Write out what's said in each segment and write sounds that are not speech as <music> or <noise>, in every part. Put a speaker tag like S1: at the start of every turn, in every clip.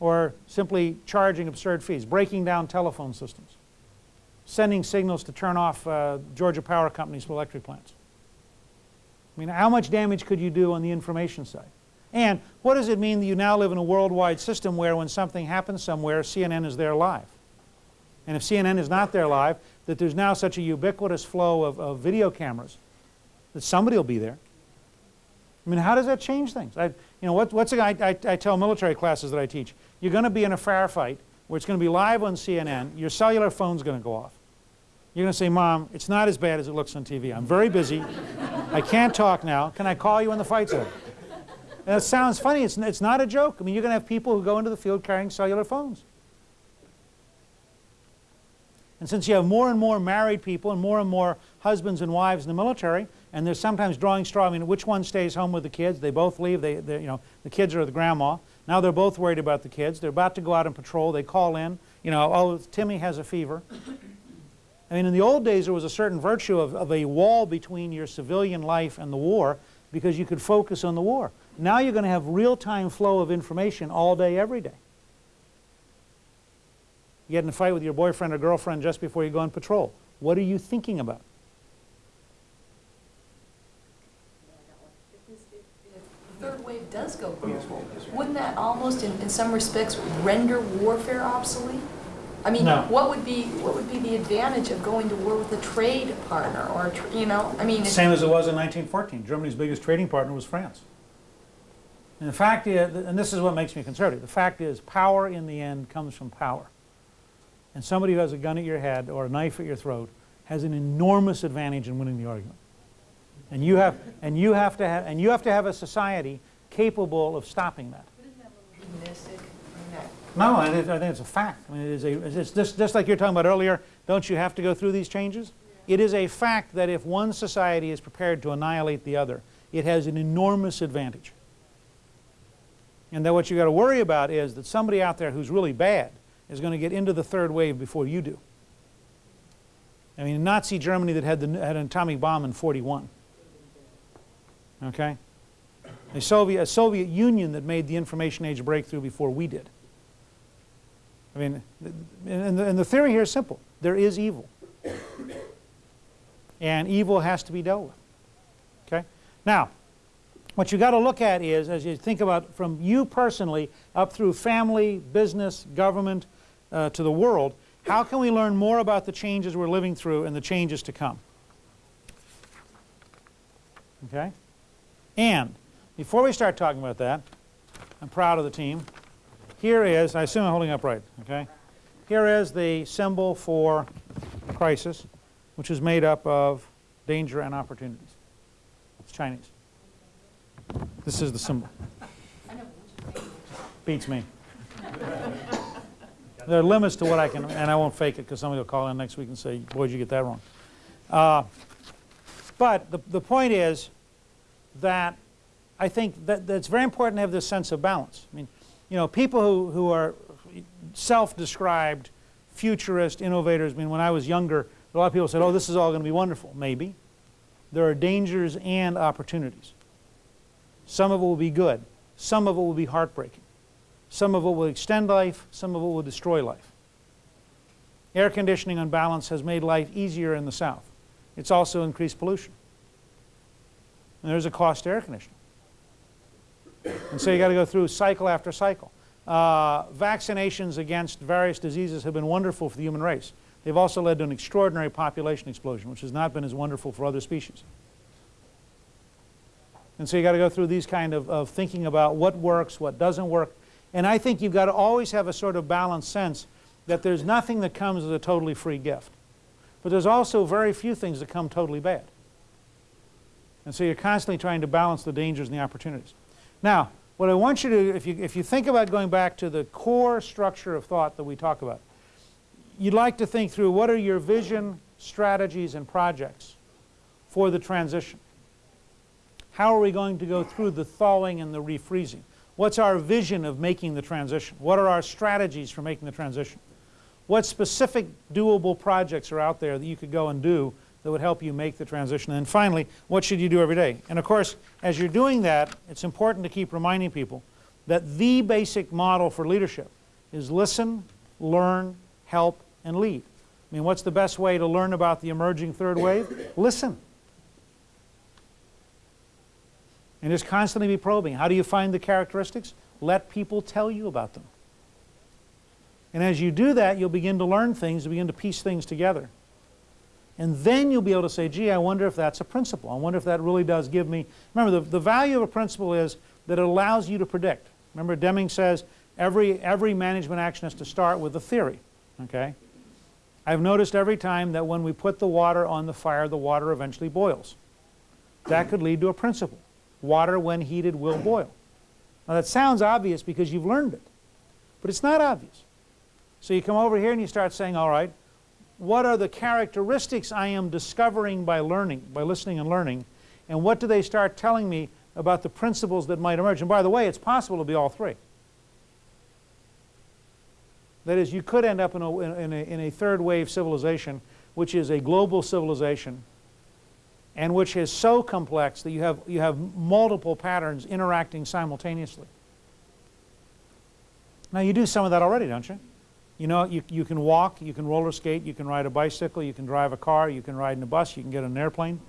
S1: or simply charging absurd fees, breaking down telephone systems, sending signals to turn off uh, Georgia Power Company's electric plants. I mean, how much damage could you do on the information side? And what does it mean that you now live in a worldwide system where when something happens somewhere, CNN is there live? And if CNN is not there live, that there's now such a ubiquitous flow of, of video cameras that somebody will be there. I mean, how does that change things? I, you know, what, what's a, I, I, I tell military classes that I teach, you're going to be in a firefight where it's going to be live on CNN, your cellular phone's going to go off. You're going to say, Mom, it's not as bad as it looks on TV. I'm very busy. <laughs> I can't talk now. Can I call you when the fight's over? And it sounds funny. It's, it's not a joke. I mean, you're going to have people who go into the field carrying cellular phones. And since you have more and more married people and more and more husbands and wives in the military, and they're sometimes drawing straw, I mean, which one stays home with the kids? They both leave. They, you know, the kids are with grandma. Now they're both worried about the kids. They're about to go out on patrol. They call in, you know, oh, Timmy has a fever. I mean, in the old days, there was a certain virtue of, of a wall between your civilian life and the war because you could focus on the war. Now you're going to have real-time flow of information all day, every day. You get in a fight with your boyfriend or girlfriend just before you go on patrol. What are you thinking about?
S2: third wave does go global, wouldn't that almost, in, in some respects, render warfare obsolete? I mean,
S1: No.
S2: what would be, what would be the advantage of going to war with a trade partner or, a tr- you know, I mean,
S1: Same as it was in 1914. Germany's biggest trading partner was France. And the fact is, and this is what makes me conservative, the fact is power in the end comes from power. And somebody who has a gun at your head or a knife at your throat has an enormous advantage in winning the argument. And you have, and you have, to, have, and you have to have a society capable of stopping that.
S2: Mystic, I mean, that-
S1: No, I think I think it's a fact. I mean, it is a, it's just, just like you were talking about earlier, don't you have to go through these changes? It is a fact that if one society is prepared to annihilate the other, it has an enormous advantage. And that what you've got to worry about is that somebody out there who's really bad is going to get into the third wave before you do. I mean, Nazi Germany that had, the, had an atomic bomb in 41. Okay? A Soviet, a Soviet Union that made the information age breakthrough before we did. I mean, and the, and the theory here is simple. There is evil. And evil has to be dealt with. Okay? Now, what you got to look at is, as you think about from you personally up through family, business, government, uh, to the world, how can we learn more about the changes we're living through and the changes to come? Okay? And before we start talking about that, I'm proud of the team. Here is, I assume I'm holding up right, okay? Here is the symbol for crisis, which is made up of danger and opportunities. It's Chinese. This is the symbol. Beats me. There are limits to what I can, and I won't fake it because somebody will call in next week and say, boy, did you get that wrong. Uh, but the, the point is that I think that, it's very important to have this sense of balance. I mean, you know, people who, who are self-described futurist innovators, I mean, when I was younger, a lot of people said, oh, this is all going to be wonderful. Maybe. There are dangers and opportunities. Some of it will be good. Some of it will be heartbreaking. Some of it will extend life. Some of it will destroy life. Air conditioning on balance has made life easier in the South. It's also increased pollution. And there's a cost to air conditioning. And so you got to go through cycle after cycle. Uh, vaccinations against various diseases have been wonderful for the human race. They've also led to an extraordinary population explosion, which has not been as wonderful for other species. And so you got to go through these kind of, of thinking about what works, what doesn't work. And I think you've got to always have a sort of balanced sense that there's nothing that comes as a totally free gift. But there's also very few things that come totally bad. And so you're constantly trying to balance the dangers and the opportunities. Now, what I want you to, if you, if you think about going back to the core structure of thought that we talk about, you'd like to think through what are your vision, strategies, and projects for the transition. How are we going to go through the thawing and the refreezing? What's our vision of making the transition? What are our strategies for making the transition? What specific doable projects are out there that you could go and do that would help you make the transition? And finally, what should you do every day? And of course, as you're doing that, it's important to keep reminding people that the basic model for leadership is listen, learn, help, and lead. I mean, what's the best way to learn about the emerging third wave? <coughs> Listen. And just constantly be probing. How do you find the characteristics? Let people tell you about them. And as you do that, you'll begin to learn things, begin to piece things together. And then you'll be able to say, gee, I wonder if that's a principle. I wonder if that really does give me. Remember, the, the value of a principle is that it allows you to predict. Remember, Deming says every, every management action has to start with a theory. Okay? I've noticed every time that when we put the water on the fire, the water eventually boils. That could lead to a principle. Water, when heated, will boil. Now, that sounds obvious because you've learned it, but it's not obvious. So you come over here and you start saying, all right, what are the characteristics I am discovering by learning, by listening and learning, and what do they start telling me about the principles that might emerge? And by the way, it's possible to be all three. That is, you could end up in a, in a, in a third wave civilization, which is a global civilization, and which is so complex that you have, you have multiple patterns interacting simultaneously. Now, you do some of that already, don't you? You know, you, you can walk, you can roller skate, you can ride a bicycle, you can drive a car, you can ride in a bus, you can get on an airplane.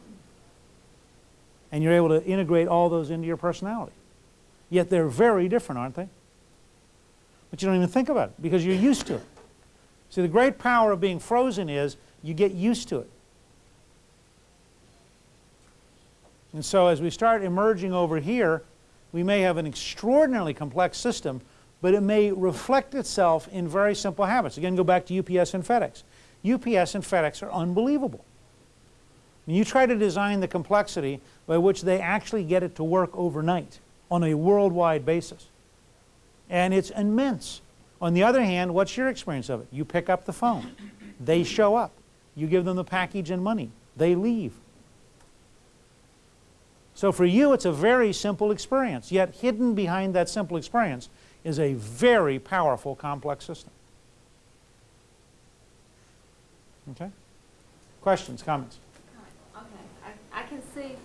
S1: And you're able to integrate all those into your personality. Yet they're very different, aren't they? But you don't even think about it because you're used to it. See, the great power of being frozen is you get used to it. And so as we start emerging over here, we may have an extraordinarily complex system, but it may reflect itself in very simple habits. Again, go back to UPS and FedEx. UPS and FedEx are unbelievable. When you try to design the complexity by which they actually get it to work overnight on a worldwide basis, and it's immense. On the other hand, what's your experience of it? You pick up the phone. They show up. You give them the package and money. They leave. So for you, it's a very simple experience, yet hidden behind that simple experience is a very powerful complex system. Okay? Questions, comments?
S3: Okay, I, I can see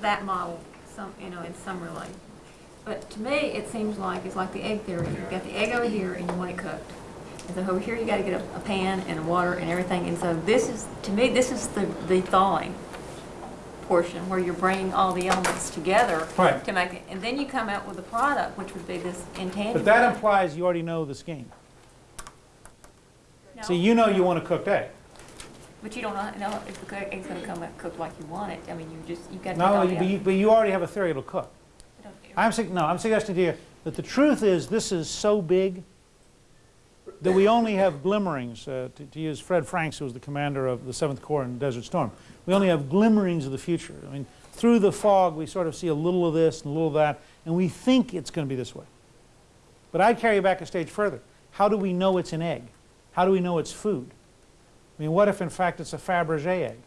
S3: that model some, you know, in some relay. But to me, it seems like, it's like the egg theory. You've got the egg over here and you want it cooked. And so over here, you gotta get a, a pan and water and everything. And so this is, to me, this is the, the thawing portion where you're bringing all the elements together
S1: Right.
S3: to make it. And then you come out with a product, which would be this intangible.
S1: But that implies you already know the scheme.
S3: No.
S1: See, you know you want a cooked egg.
S3: But you don't know, if the egg's gonna come out cooked like you want it. I mean, you just, you gotta take
S1: No,
S3: all
S1: you-
S3: the
S1: but you, but you already have a theory it'll cook. I'm, no, I'm suggesting to you that the truth is this is so big that we only have glimmerings, uh, to, to use Fred Franks, who was the commander of the 7th Corps in Desert Storm. We only have glimmerings of the future. I mean, through the fog, we sort of see a little of this and a little of that, and we think it's going to be this way. But I'd carry you back a stage further. How do we know it's an egg? How do we know it's food? I mean, what if in fact it's a Fabergé egg?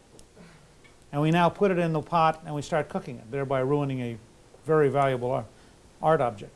S1: And we now put it in the pot and we start cooking it, thereby ruining a very valuable art, art object.